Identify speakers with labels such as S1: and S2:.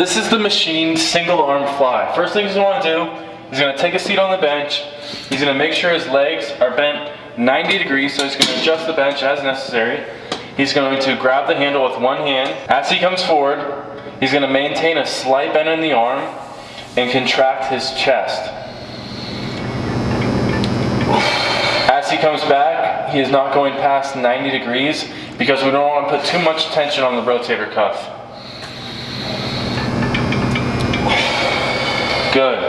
S1: This is the machine single arm fly. First thing he's gonna do, he's gonna take a seat on the bench. He's gonna make sure his legs are bent 90 degrees, so he's gonna adjust the bench as necessary. He's going to grab the handle with one hand. As he comes forward, he's gonna maintain a slight bend in the arm and contract his chest. As he comes back, he is not going past 90 degrees because we don't want to put too much tension on the rotator cuff. Good.